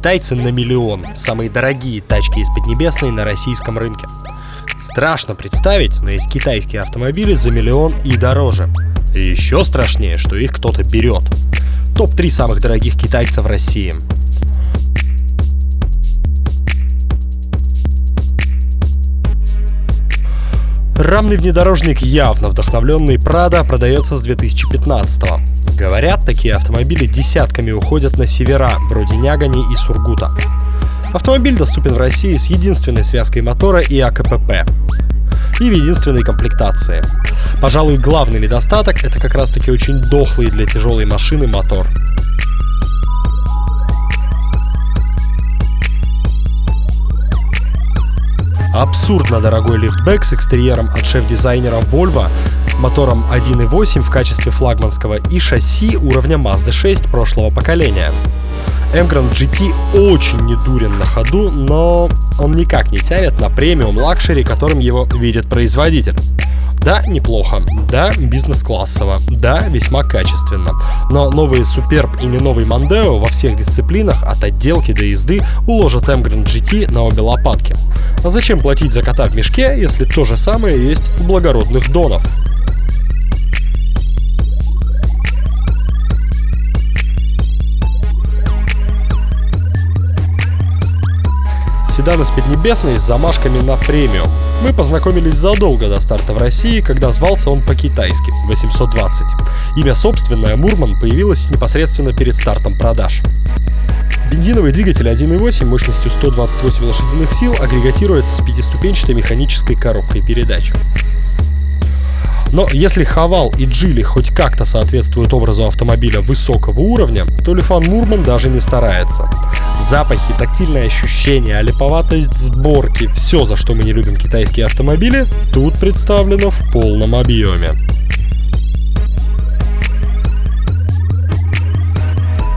Китайцы на миллион. Самые дорогие тачки из Поднебесной на российском рынке. Страшно представить, но есть китайские автомобили за миллион и дороже. И еще страшнее, что их кто-то берет. Топ-3 самых дорогих китайцев в России. Рамный внедорожник явно вдохновленный Прада продается с 2015 -го. Говорят, такие автомобили десятками уходят на севера, вроде Нягани и Сургута. Автомобиль доступен в России с единственной связкой мотора и АКПП. И в единственной комплектации. Пожалуй, главный недостаток это как раз таки очень дохлый для тяжелой машины мотор. Абсурдно дорогой лифтбэк с экстерьером от шеф-дизайнера Volvo, мотором 1.8 в качестве флагманского и шасси уровня Mazda 6 прошлого поколения. Emgrand GT очень недурен на ходу, но он никак не тянет на премиум luxury, которым его видит производитель. Да, неплохо. Да, бизнес-классово. Да, весьма качественно. Но новые Superb и не новый Mondeo во всех дисциплинах, от отделки до езды, уложат Emgrand GT на обе лопатки. А зачем платить за кота в мешке, если то же самое есть у благородных донов? Седан из Поднебесной с замашками на премиум. Мы познакомились задолго до старта в России, когда звался он по-китайски – 820. Имя собственное Мурман появилось непосредственно перед стартом продаж. Бензиновый двигатель 1.8 мощностью 128 лошадиных сил агрегатируется с пятиступенчатой механической коробкой передач. Но если Хавал и Джили хоть как-то соответствуют образу автомобиля высокого уровня, то Лифан Мурман даже не старается. Запахи, тактильные ощущения, липоватость сборки, все, за что мы не любим китайские автомобили, тут представлено в полном объеме.